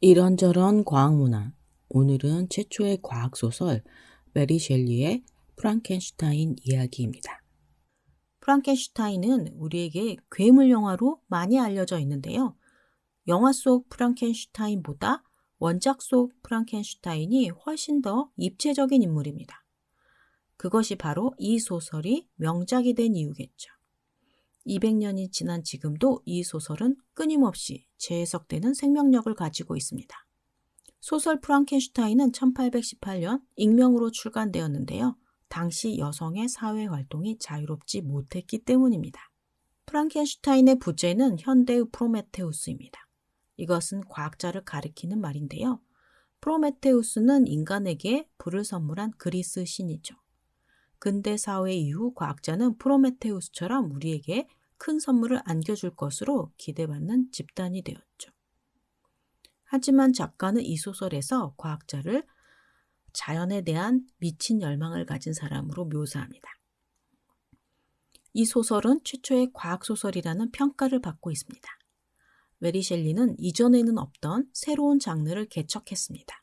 이런저런 과학문화. 오늘은 최초의 과학소설 메리 셸리의 프랑켄슈타인 이야기입니다. 프랑켄슈타인은 우리에게 괴물 영화로 많이 알려져 있는데요. 영화 속 프랑켄슈타인보다 원작 속 프랑켄슈타인이 훨씬 더 입체적인 인물입니다. 그것이 바로 이 소설이 명작이 된 이유겠죠. 200년이 지난 지금도 이 소설은 끊임없이 재해석되는 생명력을 가지고 있습니다. 소설 프랑켄슈타인은 1818년 익명으로 출간되었는데요. 당시 여성의 사회 활동이 자유롭지 못했기 때문입니다. 프랑켄슈타인의 부제는 현대의 프로메테우스입니다. 이것은 과학자를 가리키는 말인데요. 프로메테우스는 인간에게 불을 선물한 그리스 신이죠. 근대 사회 이후 과학자는 프로메테우스처럼 우리에게 큰 선물을 안겨줄 것으로 기대받는 집단이 되었죠. 하지만 작가는 이 소설에서 과학자를 자연에 대한 미친 열망을 가진 사람으로 묘사합니다. 이 소설은 최초의 과학소설이라는 평가를 받고 있습니다. 메리 셸리는 이전에는 없던 새로운 장르를 개척했습니다.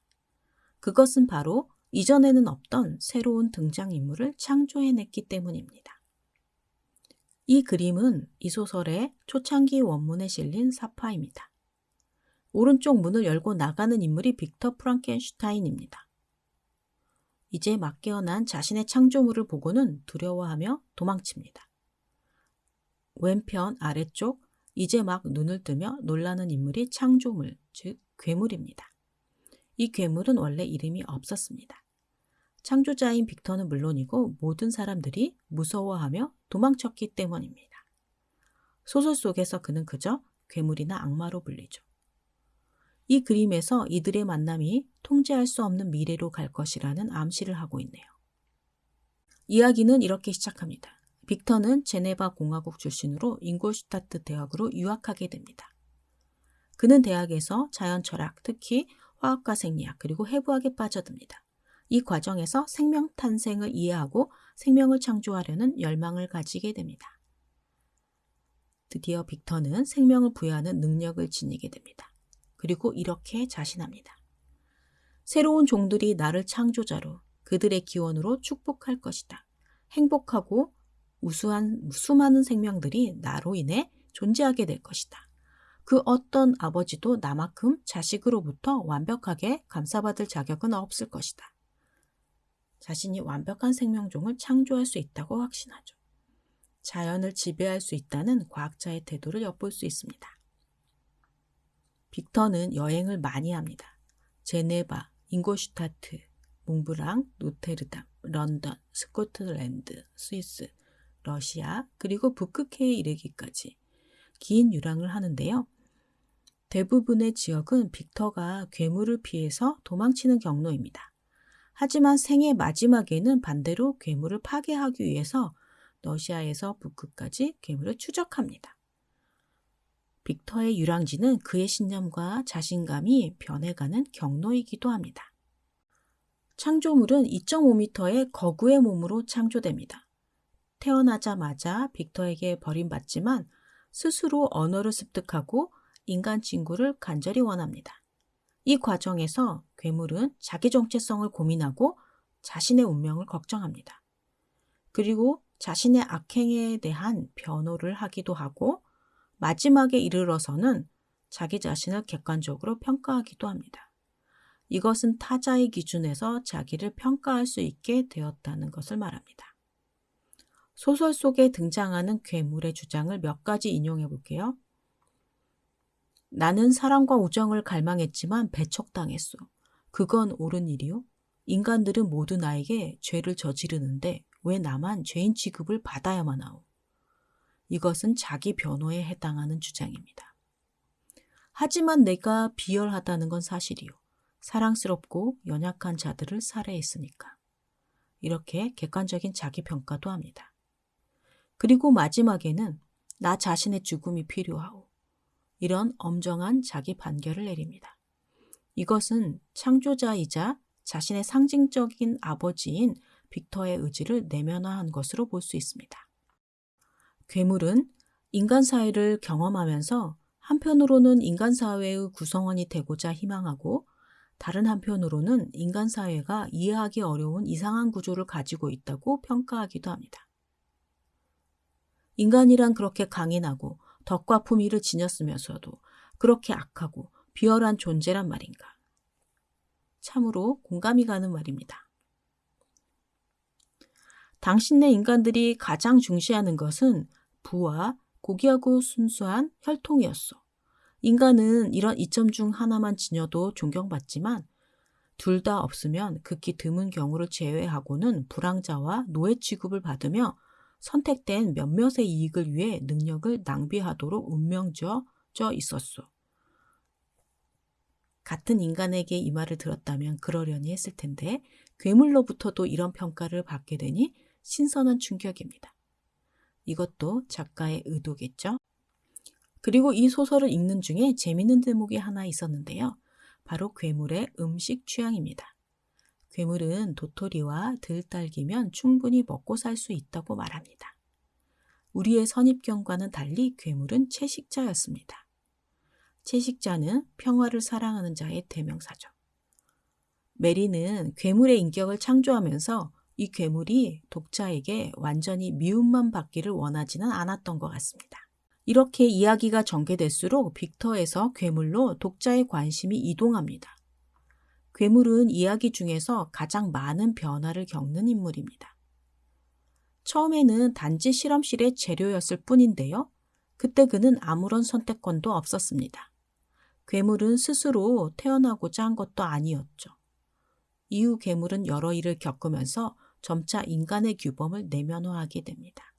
그것은 바로 이전에는 없던 새로운 등장인물을 창조해냈기 때문입니다. 이 그림은 이 소설의 초창기 원문에 실린 사파입니다. 오른쪽 문을 열고 나가는 인물이 빅터 프랑켄슈타인입니다. 이제 막 깨어난 자신의 창조물을 보고는 두려워하며 도망칩니다. 왼편 아래쪽 이제 막 눈을 뜨며 놀라는 인물이 창조물, 즉 괴물입니다. 이 괴물은 원래 이름이 없었습니다. 창조자인 빅터는 물론이고 모든 사람들이 무서워하며 도망쳤기 때문입니다. 소설 속에서 그는 그저 괴물이나 악마로 불리죠. 이 그림에서 이들의 만남이 통제할 수 없는 미래로 갈 것이라는 암시를 하고 있네요. 이야기는 이렇게 시작합니다. 빅터는 제네바 공화국 출신으로 잉골슈타트 대학으로 유학하게 됩니다. 그는 대학에서 자연 철학, 특히 화학과 생리학, 그리고 해부학에 빠져듭니다. 이 과정에서 생명 탄생을 이해하고 생명을 창조하려는 열망을 가지게 됩니다. 드디어 빅터는 생명을 부여하는 능력을 지니게 됩니다. 그리고 이렇게 자신합니다. 새로운 종들이 나를 창조자로 그들의 기원으로 축복할 것이다. 행복하고 우수한 수많은 생명들이 나로 인해 존재하게 될 것이다. 그 어떤 아버지도 나만큼 자식으로부터 완벽하게 감사받을 자격은 없을 것이다. 자신이 완벽한 생명종을 창조할 수 있다고 확신하죠. 자연을 지배할 수 있다는 과학자의 태도를 엿볼 수 있습니다. 빅터는 여행을 많이 합니다. 제네바, 잉고슈타트, 몽브랑, 로테르담, 런던, 스코틀랜드, 스위스, 러시아, 그리고 북극해에 이르기까지 긴 유랑을 하는데요. 대부분의 지역은 빅터가 괴물을 피해서 도망치는 경로입니다. 하지만 생의 마지막에는 반대로 괴물을 파괴하기 위해서 러시아에서 북극까지 괴물을 추적합니다. 빅터의 유랑지는 그의 신념과 자신감이 변해가는 경로이기도 합니다. 창조물은 2.5m의 거구의 몸으로 창조됩니다. 태어나자마자 빅터에게 버림받지만 스스로 언어를 습득하고 인간 친구를 간절히 원합니다. 이 과정에서 괴물은 자기 정체성을 고민하고 자신의 운명을 걱정합니다. 그리고 자신의 악행에 대한 변호를 하기도 하고 마지막에 이르러서는 자기 자신을 객관적으로 평가하기도 합니다. 이것은 타자의 기준에서 자기를 평가할 수 있게 되었다는 것을 말합니다. 소설 속에 등장하는 괴물의 주장을 몇 가지 인용해 볼게요. 나는 사랑과 우정을 갈망했지만 배척당했소. 그건 옳은 일이요? 인간들은 모두 나에게 죄를 저지르는데 왜 나만 죄인 취급을 받아야만 하오? 이것은 자기 변호에 해당하는 주장입니다. 하지만 내가 비열하다는 건 사실이요. 사랑스럽고 연약한 자들을 살해했으니까. 이렇게 객관적인 자기 평가도 합니다. 그리고 마지막에는 나 자신의 죽음이 필요하오. 이런 엄정한 자기 판결을 내립니다. 이것은 창조자이자 자신의 상징적인 아버지인 빅터의 의지를 내면화한 것으로 볼 수 있습니다. 괴물은 인간 사회를 경험하면서 한편으로는 인간 사회의 구성원이 되고자 희망하고 다른 한편으로는 인간 사회가 이해하기 어려운 이상한 구조를 가지고 있다고 평가하기도 합니다. 인간이란 그렇게 강인하고 덕과 품위를 지녔으면서도 그렇게 악하고 비열한 존재란 말인가. 참으로 공감이 가는 말입니다. 당신네 인간들이 가장 중시하는 것은 부와 고귀하고 순수한 혈통이었어. 인간은 이런 이점 중 하나만 지녀도 존경받지만 둘 다 없으면 극히 드문 경우를 제외하고는 불황자와 노예 취급을 받으며 선택된 몇몇의 이익을 위해 능력을 낭비하도록 운명져 있었소. 같은 인간에게 이 말을 들었다면 그러려니 했을 텐데 괴물로부터도 이런 평가를 받게 되니 신선한 충격입니다. 이것도 작가의 의도겠죠? 그리고 이 소설을 읽는 중에 재밌는 대목이 하나 있었는데요. 바로 괴물의 음식 취향입니다. 괴물은 도토리와 들딸기면 충분히 먹고 살 수 있다고 말합니다. 우리의 선입견과는 달리 괴물은 채식자였습니다. 채식자는 평화를 사랑하는 자의 대명사죠. 메리는 괴물의 인격을 창조하면서 이 괴물이 독자에게 완전히 미움만 받기를 원하지는 않았던 것 같습니다. 이렇게 이야기가 전개될수록 빅터에서 괴물로 독자의 관심이 이동합니다. 괴물은 이야기 중에서 가장 많은 변화를 겪는 인물입니다. 처음에는 단지 실험실의 재료였을 뿐인데요. 그때 그는 아무런 선택권도 없었습니다. 괴물은 스스로 태어나고자 한 것도 아니었죠. 이후 괴물은 여러 일을 겪으면서 점차 인간의 규범을 내면화하게 됩니다.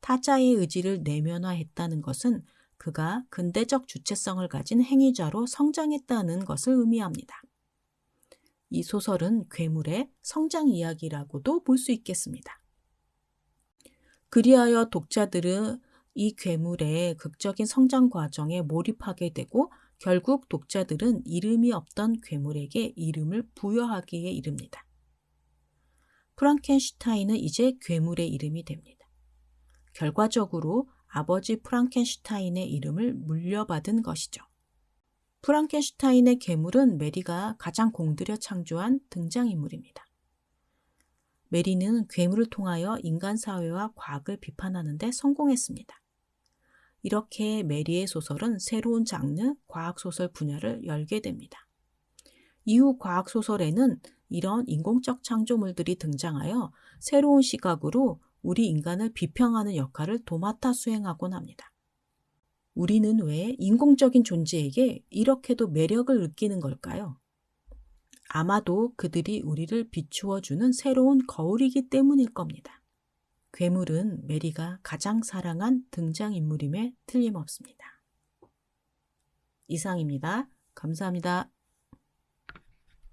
타자의 의지를 내면화했다는 것은 그가 근대적 주체성을 가진 행위자로 성장했다는 것을 의미합니다. 이 소설은 괴물의 성장 이야기라고도 볼 수 있겠습니다. 그리하여 독자들은 이 괴물의 극적인 성장 과정에 몰입하게 되고 결국 독자들은 이름이 없던 괴물에게 이름을 부여하기에 이릅니다. 프랑켄슈타인은 이제 괴물의 이름이 됩니다. 결과적으로 아버지 프랑켄슈타인의 이름을 물려받은 것이죠. 프랑켄슈타인의 괴물은 메리가 가장 공들여 창조한 등장인물입니다. 메리는 괴물을 통하여 인간 사회와 과학을 비판하는 데 성공했습니다. 이렇게 메리의 소설은 새로운 장르 과학소설 분야를 열게 됩니다. 이후 과학소설에는 이런 인공적 창조물들이 등장하여 새로운 시각으로 우리 인간을 비평하는 역할을 도맡아 수행하곤 합니다. 우리는 왜 인공적인 존재에게 이렇게도 매력을 느끼는 걸까요? 아마도 그들이 우리를 비추어주는 새로운 거울이기 때문일 겁니다. 괴물은 메리가 가장 사랑한 등장인물임에 틀림없습니다. 이상입니다. 감사합니다.